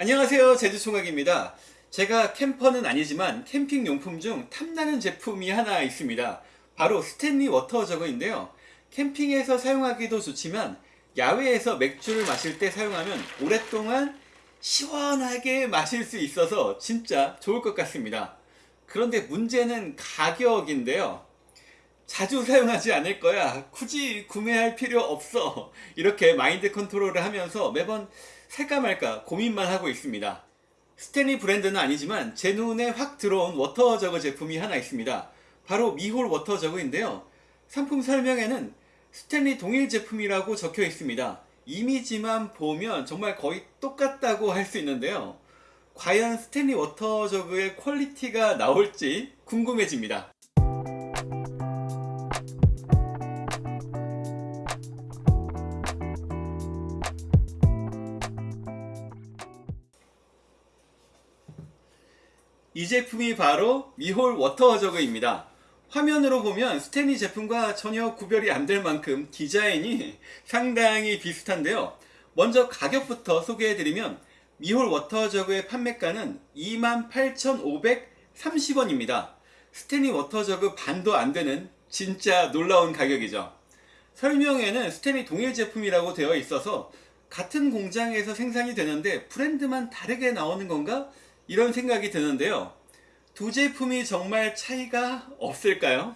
안녕하세요. 제주총각입니다. 제가 캠퍼는 아니지만 캠핑 용품 중 탐나는 제품이 하나 있습니다. 바로 스탠리 water jug인데요. 캠핑에서 사용하기도 좋지만 야외에서 맥주를 마실 때 사용하면 오랫동안 시원하게 마실 수 있어서 진짜 좋을 것 같습니다. 그런데 문제는 가격인데요. 자주 사용하지 않을 거야. 굳이 구매할 필요 없어. 이렇게 마인드 컨트롤을 하면서 매번 살까 말까 고민만 하고 있습니다. 스탠리 브랜드는 아니지만 제 눈에 확 들어온 water jug 제품이 하나 있습니다. 바로 미홀 water jug인데요. 상품 설명에는 스탠리 동일 제품이라고 적혀 있습니다. 이미지만 보면 정말 거의 똑같다고 할 수 있는데요. 과연 스탠리 water jug의 quality가 나올지 궁금해집니다 이 제품이 바로 미홀 water jug입니다. 화면으로 보면 스탠리 제품과 전혀 구별이 안 될 만큼 디자인이 상당히 비슷한데요. 먼저 가격부터 소개해드리면 미홀 water jug의 판매가는 28,530원입니다. 스탠리 water jug 반도 안 되는 진짜 놀라운 가격이죠. 설명에는 스탠리 동일 제품이라고 되어 있어서 같은 공장에서 생산이 되는데 브랜드만 다르게 나오는 건가? 이런 생각이 드는데요. 두 제품이 정말 차이가 없을까요?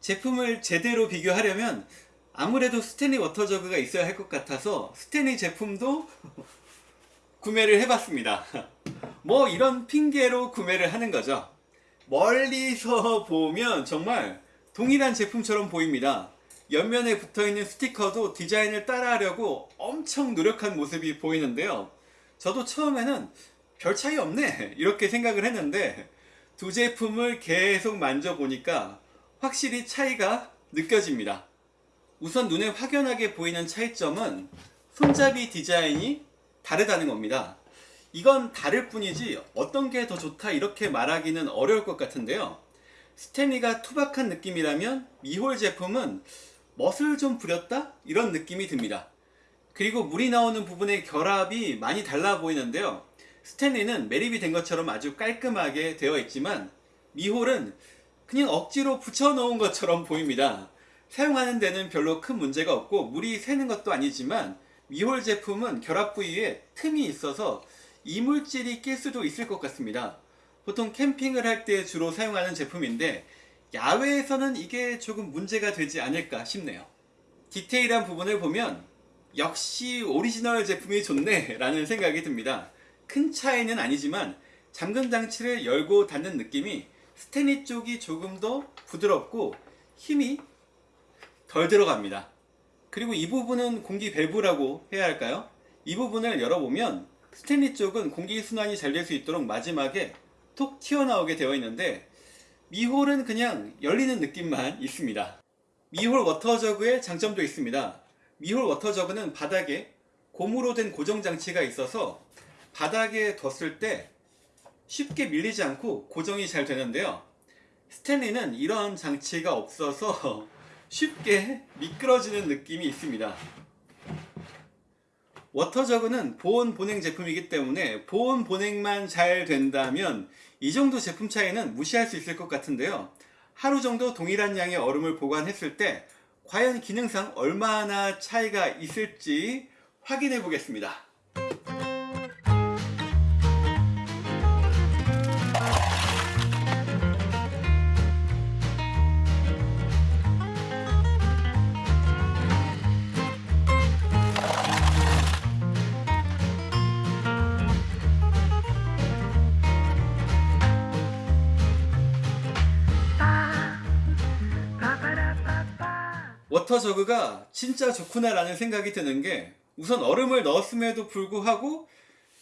제품을 제대로 비교하려면 아무래도 스탠리 water jug가 있어야 할 것 같아서 스탠리 제품도 구매를 해봤습니다. 뭐 이런 핑계로 구매를 하는 거죠. 멀리서 보면 정말 동일한 제품처럼 보입니다. 옆면에 붙어있는 스티커도 디자인을 따라 하려고 엄청 노력한 모습이 보이는데요. 저도 처음에는 별 차이 없네. 이렇게 생각을 했는데 두 제품을 계속 만져보니까 확실히 차이가 느껴집니다. 우선 눈에 확연하게 보이는 차이점은 손잡이 디자인이 다르다는 겁니다. 이건 다를 뿐이지 어떤 게 더 좋다 이렇게 말하기는 어려울 것 같은데요. 스탠리가 투박한 느낌이라면 미홀 제품은 멋을 좀 부렸다? 이런 느낌이 듭니다. 그리고 물이 나오는 부분의 결합이 많이 달라 보이는데요 스탠리는 매립이 된 것처럼 아주 깔끔하게 되어 있지만 미홀은 그냥 억지로 붙여놓은 것처럼 보입니다. 사용하는 데는 별로 큰 문제가 없고 물이 새는 것도 아니지만 미홀 제품은 결합 부위에 틈이 있어서 이물질이 낄 수도 있을 것 같습니다. 보통 캠핑을 할 때 주로 사용하는 제품인데 야외에서는 이게 조금 문제가 되지 않을까 싶네요. 디테일한 부분을 보면 역시 오리지널 제품이 좋네 라는 생각이 듭니다. 큰 차이는 아니지만 잠금 장치를 열고 닫는 느낌이 스탠리 쪽이 조금 더 부드럽고 힘이 덜 들어갑니다. 그리고 이 부분은 공기 밸브라고 해야 할까요? 이 부분을 열어보면 스탠리 쪽은 공기 순환이 잘 될 수 있도록 마지막에 톡 튀어나오게 되어 있는데 미홀은 그냥 열리는 느낌만 있습니다. 미홀 워터저그의 장점도 있습니다. 미홀 워터저그는 바닥에 고무로 된 고정장치가 있어서 바닥에 뒀을 때 쉽게 밀리지 않고 고정이 잘 되는데요. 스탠리는 이런 장치가 없어서 쉽게 미끄러지는 느낌이 있습니다. 워터저그는 보온 보냉 제품이기 때문에 보온 보냉만 잘 된다면 이 정도 제품 차이는 무시할 수 있을 것 같은데요. 하루 정도 동일한 양의 얼음을 보관했을 때 과연 기능상 얼마나 차이가 있을지 확인해 보겠습니다 water jug가 진짜 좋구나 라는 생각이 드는 게 우선 얼음을 넣었음에도 불구하고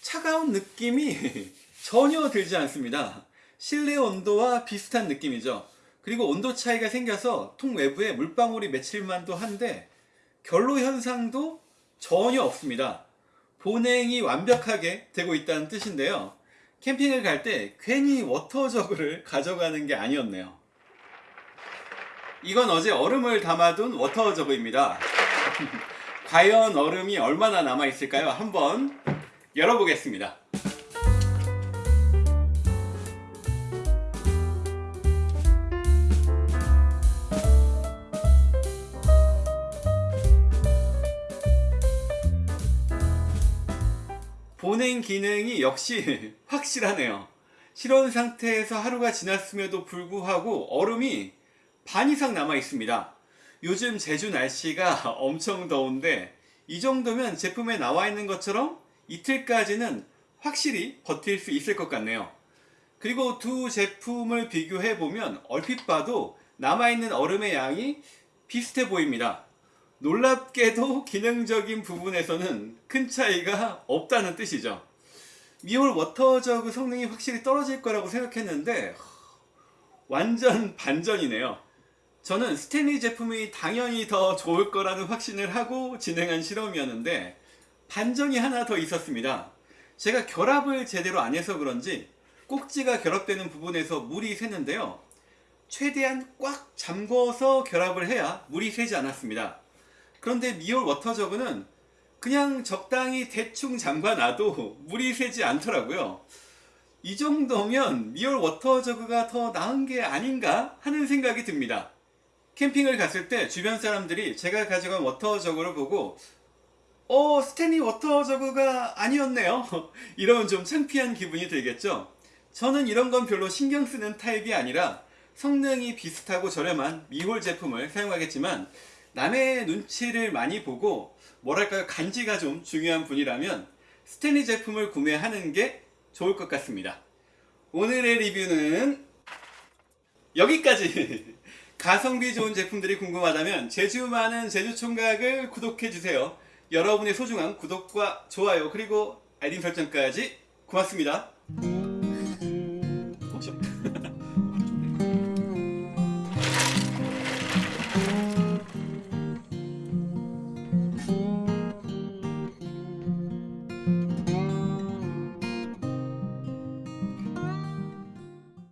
차가운 느낌이 전혀 들지 않습니다. 실내 온도와 비슷한 느낌이죠. 그리고 온도 차이가 생겨서 통 외부에 물방울이 맺힐만도 한데 결로 현상도 전혀 없습니다. 보냉이 완벽하게 되고 있다는 뜻인데요. 캠핑을 갈 때 괜히 water jug를 가져가는 게 아니었네요 이건 어제 얼음을 담아둔 워터 저브입니다. 과연 얼음이 얼마나 남아있을까요? 한번 열어보겠습니다. 보냉 기능이 역시 확실하네요. 실온 상태에서 하루가 지났음에도 불구하고 얼음이 반 이상 남아 있습니다. 요즘 제주 날씨가 엄청 더운데 이 정도면 제품에 나와 있는 것처럼 이틀까지는 확실히 버틸 수 있을 것 같네요. 그리고 두 제품을 비교해 보면 얼핏 봐도 남아있는 얼음의 양이 비슷해 보입니다. 놀랍게도 기능적인 부분에서는 큰 차이가 없다는 뜻이죠. 미홀 water jug 성능이 확실히 떨어질 거라고 생각했는데 완전 반전이네요. 저는 스탠리 제품이 당연히 더 좋을 거라는 확신을 하고 진행한 실험이었는데 반전이 하나 더 있었습니다. 제가 결합을 제대로 안 해서 그런지 꼭지가 결합되는 부분에서 물이 새는데요. 최대한 꽉 잠궈서 결합을 해야 물이 새지 않았습니다. 그런데 미홀 water jug는 그냥 적당히 대충 잠가놔도 물이 새지 않더라고요. 이 정도면 미홀 water jug가 더 나은 게 아닌가 하는 생각이 듭니다. 캠핑을 갔을 때 주변 사람들이 제가 가져간 water jug를 보고 어 스탠리 water jug가 아니었네요. 이러면 좀 창피한 기분이 들겠죠. 저는 이런 건 별로 신경 쓰는 타입이 아니라 성능이 비슷하고 저렴한 미홀 제품을 사용하겠지만 남의 눈치를 많이 보고 뭐랄까요 간지가 좀 중요한 분이라면 스탠리 제품을 구매하는 게 좋을 것 같습니다. 오늘의 리뷰는 여기까지 가성비 좋은 제품들이 궁금하다면 제주 많은 제주총각을 구독해주세요. 여러분의 소중한 구독과 좋아요 그리고 알림 설정까지 고맙습니다